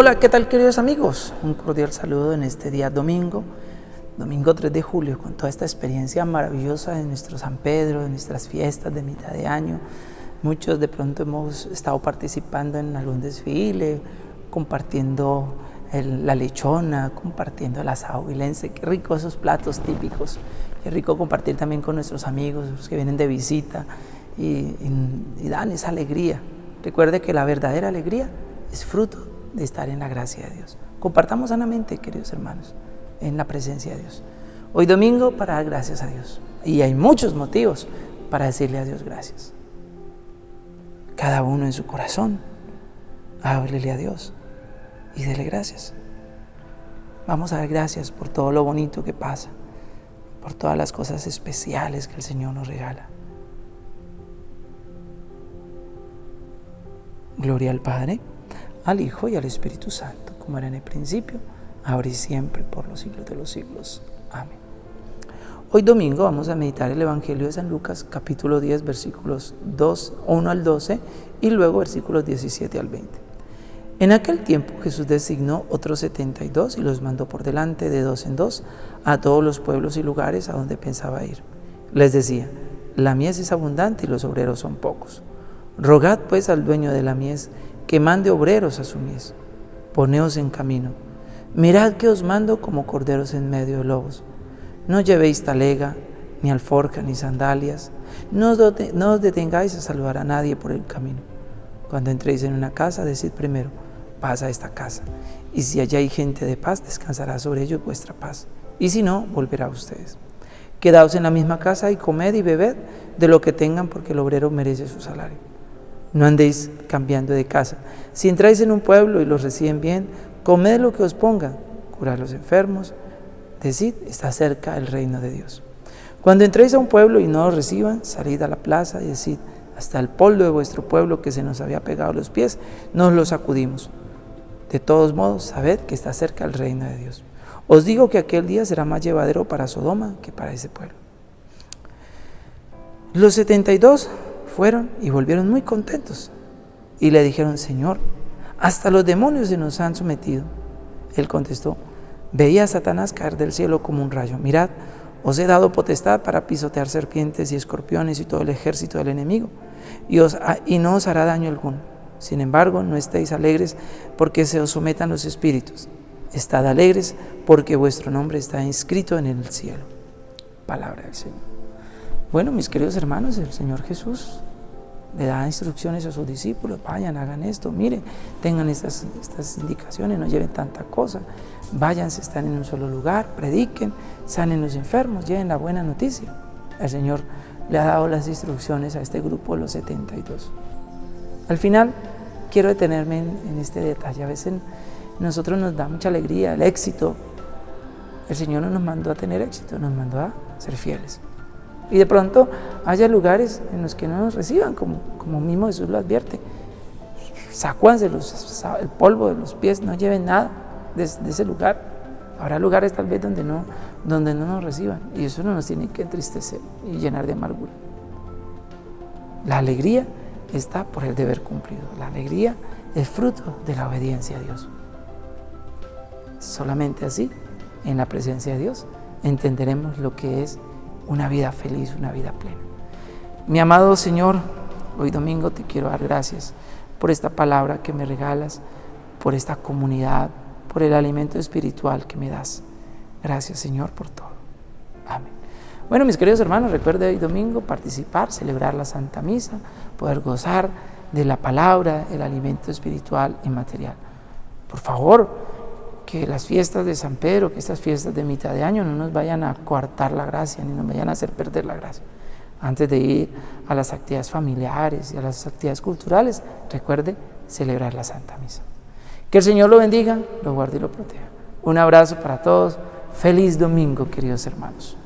Hola, ¿qué tal queridos amigos? Un cordial saludo en este día domingo, domingo 3 de julio, con toda esta experiencia maravillosa de nuestro San Pedro, de nuestras fiestas de mitad de año. Muchos de pronto hemos estado participando en algún desfile, compartiendo la lechona, compartiendo el asado vilense. Qué rico esos platos típicos. Qué rico compartir también con nuestros amigos, los que vienen de visita y, y dan esa alegría. Recuerde que la verdadera alegría es fruto de estar en la gracia de Dios. Compartamos sanamente, queridos hermanos, en la presencia de Dios. Hoy domingo para dar gracias a Dios. Y hay muchos motivos para decirle a Dios gracias. Cada uno en su corazón, háblele a Dios y dele gracias. Vamos a dar gracias por todo lo bonito que pasa, por todas las cosas especiales que el Señor nos regala. Gloria al Padre, al Hijo y al Espíritu Santo, como era en el principio, ahora y siempre, por los siglos de los siglos. Amén. Hoy domingo vamos a meditar el Evangelio de San Lucas, capítulo 10, versículos 2, 1 al 12 y luego versículos 17 al 20. En aquel tiempo Jesús designó otros 72 y los mandó por delante de dos en dos a todos los pueblos y lugares a donde pensaba ir. Les decía, la mies es abundante y los obreros son pocos. Rogad pues al dueño de la mies que mande obreros a su mies. Poneos en camino. Mirad que os mando como corderos en medio de lobos. No llevéis talega, ni alforja, ni sandalias. No os, detengáis a saludar a nadie por el camino. Cuando entréis en una casa, decid primero, paz a esta casa. Y si allá hay gente de paz, descansará sobre ellos vuestra paz. Y si no, volverá a ustedes. Quedaos en la misma casa y comed y bebed de lo que tengan, porque el obrero merece su salario. No andéis cambiando de casa. Si entráis en un pueblo y los reciben bien, comed lo que os pongan, curad los enfermos, decid, está cerca el reino de Dios. Cuando entréis a un pueblo y no os reciban, salid a la plaza y decid, hasta el polvo de vuestro pueblo que se nos había pegado a los pies, nos lo sacudimos. De todos modos, sabed que está cerca el reino de Dios. Os digo que aquel día será más llevadero para Sodoma que para ese pueblo. Los 72 fueron y volvieron muy contentos. Y le dijeron, Señor, hasta los demonios se nos han sometido. Él contestó, veía a Satanás caer del cielo como un rayo. Mirad, os he dado potestad para pisotear serpientes y escorpiones y todo el ejército del enemigo, y, os, y no os hará daño alguno. Sin embargo, no estéis alegres porque se os sometan los espíritus. Estad alegres porque vuestro nombre está inscrito en el cielo. Palabra del Señor. Bueno, mis queridos hermanos, el Señor Jesús le da instrucciones a sus discípulos, vayan, hagan esto, miren, tengan estas, estas indicaciones, no lleven tanta cosa, váyanse, están en un solo lugar, prediquen, sanen los enfermos, lleven la buena noticia. El Señor le ha dado las instrucciones a este grupo de los 72. Al final, quiero detenerme en, en este detalle. A veces nosotros nos da mucha alegría el éxito. El Señor no nos mandó a tener éxito, nos mandó a ser fieles. Y de pronto haya lugares en los que no nos reciban, como, como mismo Jesús lo advierte. Sacúanse los, el polvo de los pies, no lleven nada de, ese lugar. Habrá lugares tal vez donde no, donde no nos reciban. Y eso no nos tiene que entristecer y llenar de amargura. La alegría está por el deber cumplido. La alegría es fruto de la obediencia a Dios. Solamente así, en la presencia de Dios, entenderemos lo que es una vida feliz, una vida plena. Mi amado Señor, hoy domingo te quiero dar gracias por esta palabra que me regalas, por esta comunidad, por el alimento espiritual que me das. Gracias Señor por todo. Amén. Bueno, mis queridos hermanos, recuerde hoy domingo participar, celebrar la Santa Misa, poder gozar de la palabra, el alimento espiritual y material. Por favor, que las fiestas de San Pedro, que estas fiestas de mitad de año no nos vayan a coartar la gracia, ni nos vayan a hacer perder la gracia. Antes de ir a las actividades familiares y a las actividades culturales, recuerde celebrar la Santa Misa. Que el Señor lo bendiga, lo guarde y lo proteja. Un abrazo para todos. Feliz domingo, queridos hermanos.